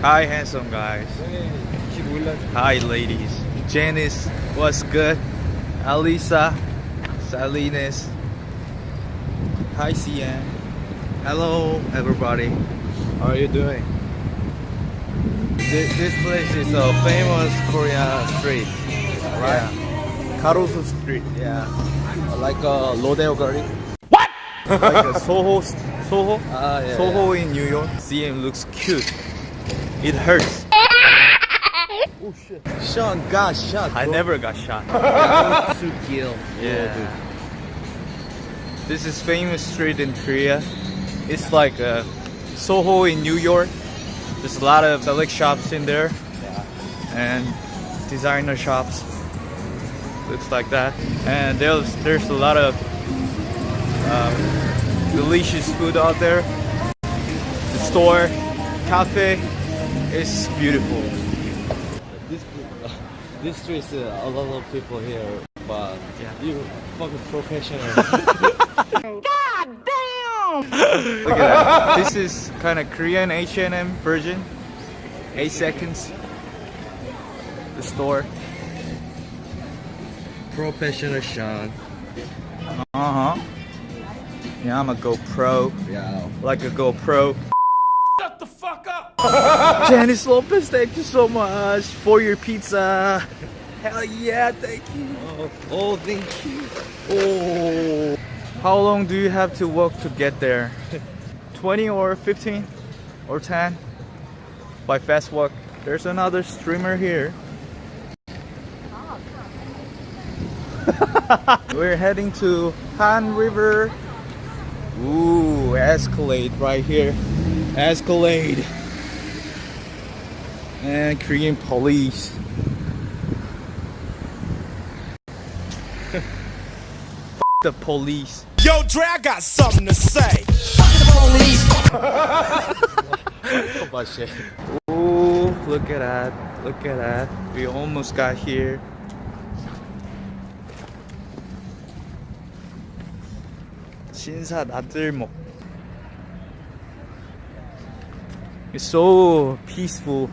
Hi, handsome guys. Hi, ladies. Janice, what's good? Alisa, Salinas. Hi, CM. Hello, everybody. How are you doing? This, this place is a famous Korean street, right? Yeah. Garosu Street, yeah. Like a Rodeo Garden. What? like a Soho, Soho, Ah, yeah, Soho in New York. CM looks cute. It hurts. Oh shit. Sean got shot. I never got shot. to kill. Yeah. Dude. This is famous street in Korea. It's like uh, Soho in New York. There's a lot of select shops in there Yeah. and designer shops. Looks like that. And there's there's a lot of um, delicious food out there. The store, cafe is beautiful. This this street is uh, a lot of people here, but Yeah. you fucking professional. God damn! Look at that. This is kind of Korean H&M version. Eight seconds. The store. professional Sean. Uh huh. Yeah, I'm a GoPro. Yeah. Like a GoPro. Janice Lopez, thank you so much for your pizza. Hell yeah, thank you. Oh, oh thank you. Oh. How long do you have to walk to get there? 20 or 15 or 10 by fast walk. There's another streamer here. We're heading to Han River. Ooh, Escalade right here. Escalade And Korean police. the police. Yo, Dre, I got something to say. Oh my shit. Ooh, look at that. Look at that. We almost got here. 신사 나들목. It's so peaceful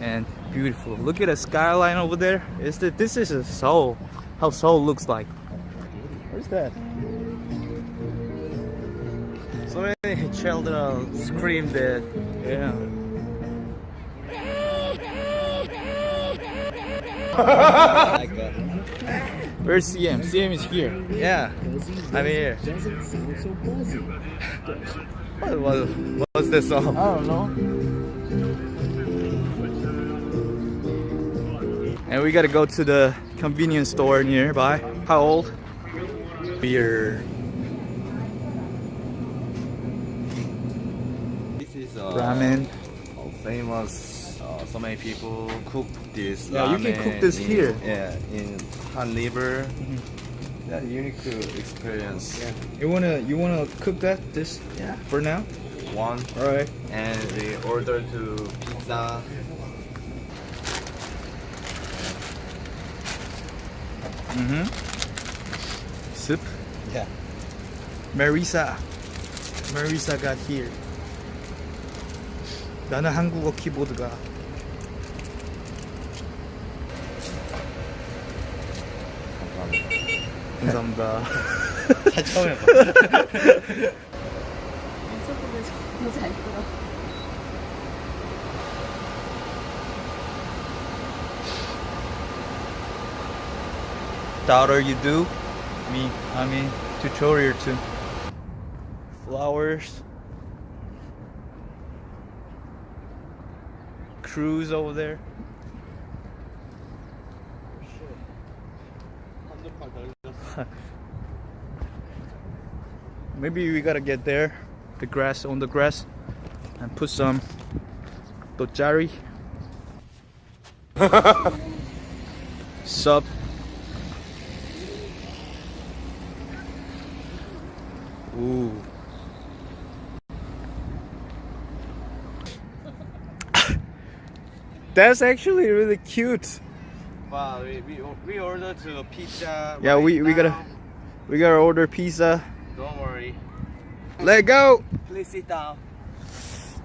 and beautiful. Look at the skyline over there. Is that this is a Seoul? How Seoul looks like. Where's that? So many children screamed that. Yeah. Where's CM? CM is here. yeah. I'm here. What was what's this song? I don't know. And we gotta go to the convenience store nearby. How old? Beer. This is uh, Ramen. uh, famous. Uh, so many people cook this. Yeah, you can cook this in- here. Yeah, in Han River. Yeah, unique experience. Yeah. You wanna you wanna cook that this Yeah. for now? One, Alright. and we order to pizza. Mm-hmm. Soup. Yeah. Marisa. Marisa got here. 나는 한국어 키보드가. 감사합니다. 다 처음 해봐. 너무 잘 들어. Daughter you do? Me i mean tutorial too. Flowers. Cruise over there. Maybe we gotta get there the grass on the grass and put some dojari. Sup Ooh. That's actually really cute. Wow, we, we, we order to pizza. Yeah, right we, we gotta we gotta order pizza. Don't worry. Let go. Please sit down.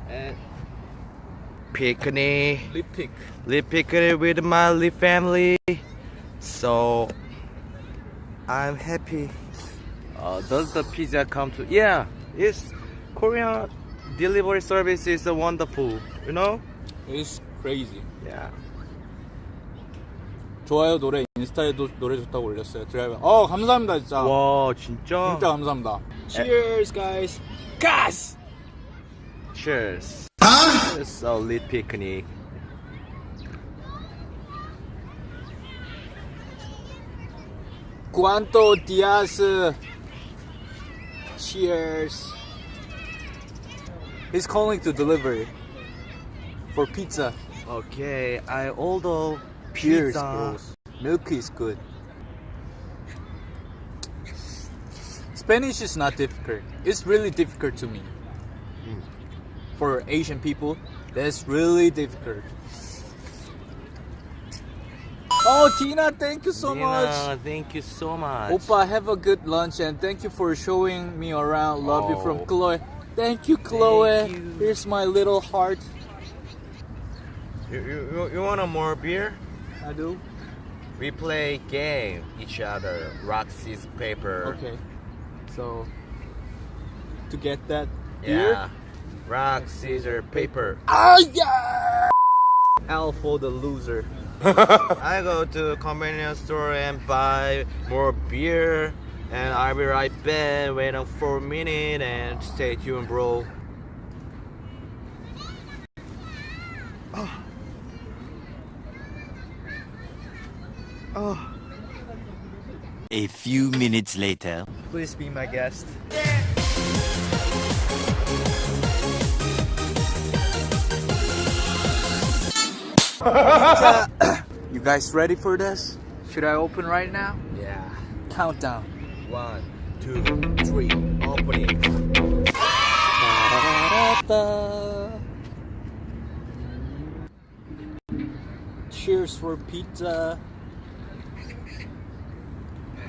And picnic. Lip pick. Live picnic with my live family. So I'm happy Uh, does the pizza come to? Yeah, it's Korean delivery service is wonderful. You know? It's crazy. Yeah. 좋아요 노래 인스타에도 노래 좋다고 올렸어요. 드라이브. 어 감사합니다 진짜. 와 진짜. 진짜 감사합니다. Cheers guys. Gas. Cheers. It's a lit picnic. Cuanto días. Cheers. He's calling to delivery for pizza. Okay, I order Cheers, pizza. bros. Milk is good. Spanish is not difficult. It's really difficult to me. Hmm. For Asian people, that's really difficult. Oh, Tina, thank you so much. Nina, Thank you so much. Oppa, have a good lunch and thank you for showing me around. Love you from Oh. Chloe. Thank you, Chloe. you. Here's my little heart. You, you, you- want a more beer? I do. We play game each other. Rock, scissors, paper. Okay. So, to get that Yeah. beer. Rock, scissors, paper. Ah, yeah! L for the loser. I go to convenience store and buy more beer, and I'll be right back. Wait for a minute and stay tuned, bro. Oh. Oh. A few minutes later. Please be my guest. You guys ready for this? Should I open right now? Yeah. Countdown. One, two, three. Opening. Cheers for pizza.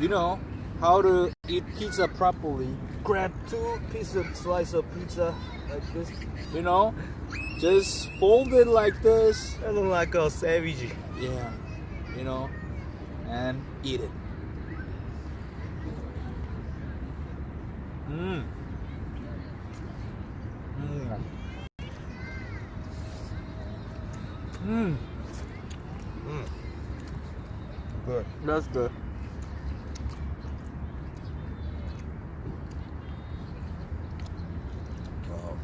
You know how to eat pizza properly. Grab two pieces of slice of pizza like this. You know, just fold it like this. I look like a savage. Yeah, you know, and eat it. Mmm. Mmm. Mmm. Good. That's good. Oh.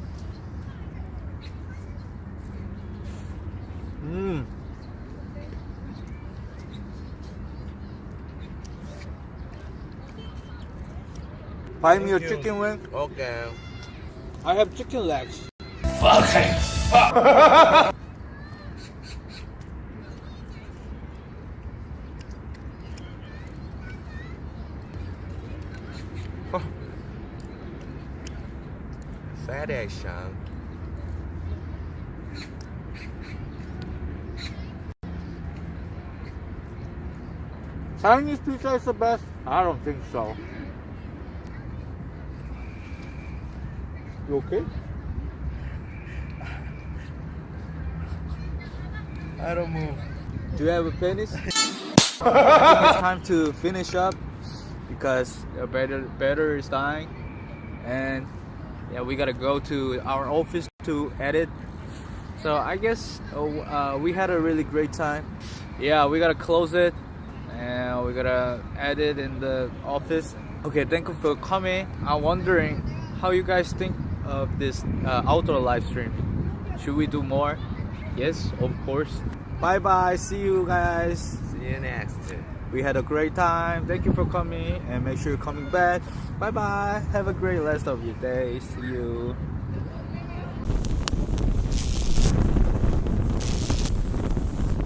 Mmm. Buy me a you. chicken wing. Okay. I have chicken legs. Fuck. Fat action. Chinese pizza is the best? I don't think so. You okay? I don't move. Do you have a penis? It's time to finish up because the battery, battery is dying, and yeah, we gotta go to our office to edit. So I guess uh, uh, we had a really great time. Yeah, we gotta close it, and we gotta edit in the office. Okay, thank you for coming. I'm wondering how you guys think of this uh, outdoor live stream. Should we do more? Yes, of course. Bye bye. See you guys. See you next. We had a great time. Thank you for coming and make sure you're coming back. Bye bye. Have a great rest of your day. See you.